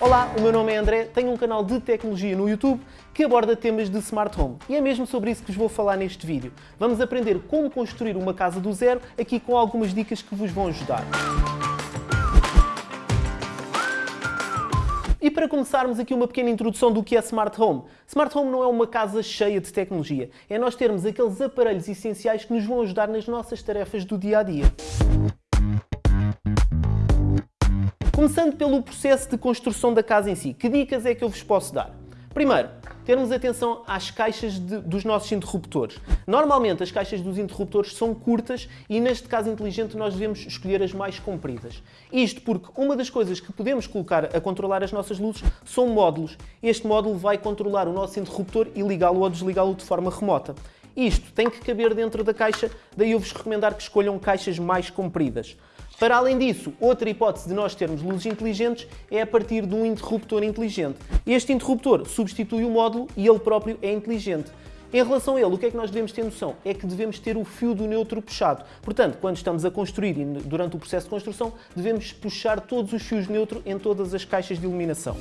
Olá, o meu nome é André, tenho um canal de tecnologia no YouTube que aborda temas de Smart Home. E é mesmo sobre isso que vos vou falar neste vídeo. Vamos aprender como construir uma casa do zero, aqui com algumas dicas que vos vão ajudar. E para começarmos aqui uma pequena introdução do que é Smart Home. Smart Home não é uma casa cheia de tecnologia, é nós termos aqueles aparelhos essenciais que nos vão ajudar nas nossas tarefas do dia a dia. Começando pelo processo de construção da casa em si, que dicas é que eu vos posso dar? Primeiro, termos atenção às caixas de, dos nossos interruptores. Normalmente as caixas dos interruptores são curtas e neste caso inteligente nós devemos escolher as mais compridas. Isto porque uma das coisas que podemos colocar a controlar as nossas luzes são módulos. Este módulo vai controlar o nosso interruptor e ligá-lo ou desligá-lo de forma remota. Isto tem que caber dentro da caixa, daí eu vos recomendar que escolham caixas mais compridas. Para além disso, outra hipótese de nós termos luzes inteligentes é a partir de um interruptor inteligente. Este interruptor substitui o módulo e ele próprio é inteligente. Em relação a ele, o que é que nós devemos ter noção? É que devemos ter o fio do neutro puxado. Portanto, quando estamos a construir e durante o processo de construção, devemos puxar todos os fios neutro em todas as caixas de iluminação.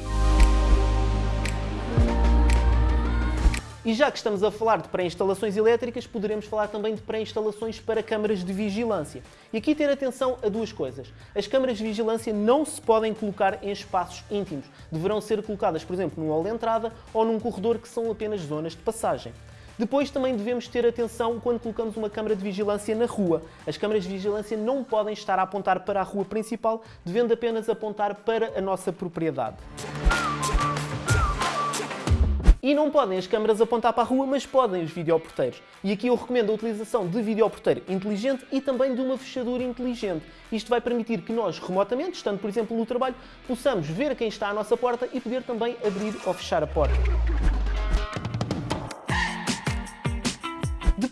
E já que estamos a falar de pré-instalações elétricas, poderemos falar também de pré-instalações para câmaras de vigilância. E aqui ter atenção a duas coisas. As câmaras de vigilância não se podem colocar em espaços íntimos. Deverão ser colocadas, por exemplo, num hall de entrada ou num corredor que são apenas zonas de passagem. Depois também devemos ter atenção quando colocamos uma câmara de vigilância na rua. As câmaras de vigilância não podem estar a apontar para a rua principal, devendo apenas apontar para a nossa propriedade. E não podem as câmaras apontar para a rua, mas podem os videoporteiros. E aqui eu recomendo a utilização de videoporteiro inteligente e também de uma fechadura inteligente. Isto vai permitir que nós, remotamente, estando por exemplo no trabalho, possamos ver quem está à nossa porta e poder também abrir ou fechar a porta.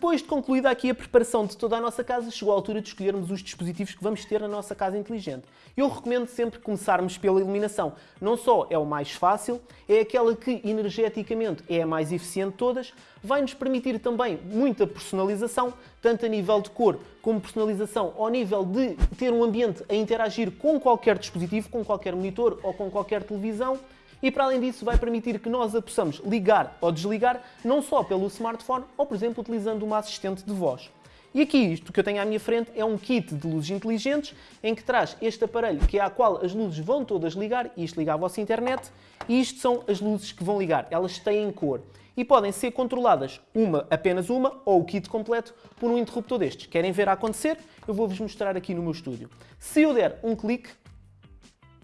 Depois de concluída aqui a preparação de toda a nossa casa, chegou a altura de escolhermos os dispositivos que vamos ter na nossa casa inteligente. Eu recomendo sempre começarmos pela iluminação. Não só é o mais fácil, é aquela que energeticamente é a mais eficiente de todas, vai-nos permitir também muita personalização, tanto a nível de cor como personalização ao nível de ter um ambiente a interagir com qualquer dispositivo, com qualquer monitor ou com qualquer televisão e para além disso vai permitir que nós a possamos ligar ou desligar não só pelo smartphone ou, por exemplo, utilizando uma assistente de voz. E aqui, isto que eu tenho à minha frente é um kit de luzes inteligentes em que traz este aparelho que é a qual as luzes vão todas ligar, e isto liga à vossa internet, e isto são as luzes que vão ligar, elas têm cor. E podem ser controladas, uma, apenas uma, ou o kit completo, por um interruptor destes. Querem ver a acontecer? Eu vou-vos mostrar aqui no meu estúdio. Se eu der um clique,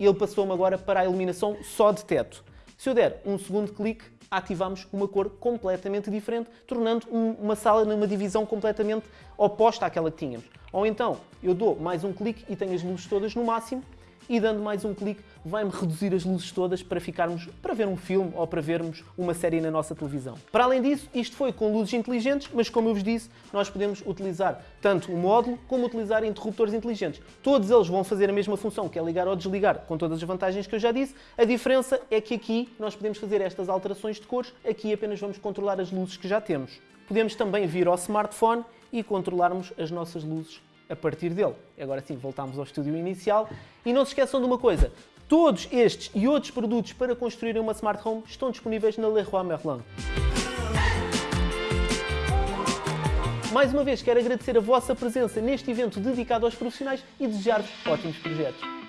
e ele passou-me agora para a iluminação só de teto. Se eu der um segundo clique, ativamos uma cor completamente diferente, tornando uma sala numa divisão completamente oposta àquela que tínhamos. Ou então, eu dou mais um clique e tenho as luzes todas no máximo, e dando mais um clique vai-me reduzir as luzes todas para ficarmos para ver um filme ou para vermos uma série na nossa televisão. Para além disso, isto foi com luzes inteligentes, mas como eu vos disse, nós podemos utilizar tanto o módulo como utilizar interruptores inteligentes. Todos eles vão fazer a mesma função, que é ligar ou desligar, com todas as vantagens que eu já disse. A diferença é que aqui nós podemos fazer estas alterações de cores, aqui apenas vamos controlar as luzes que já temos. Podemos também vir ao smartphone e controlarmos as nossas luzes a partir dele. Agora sim, voltamos ao estúdio inicial. E não se esqueçam de uma coisa, todos estes e outros produtos para construírem uma Smart Home estão disponíveis na Leroy Merlin. Mais uma vez, quero agradecer a vossa presença neste evento dedicado aos profissionais e desejar-vos ótimos projetos.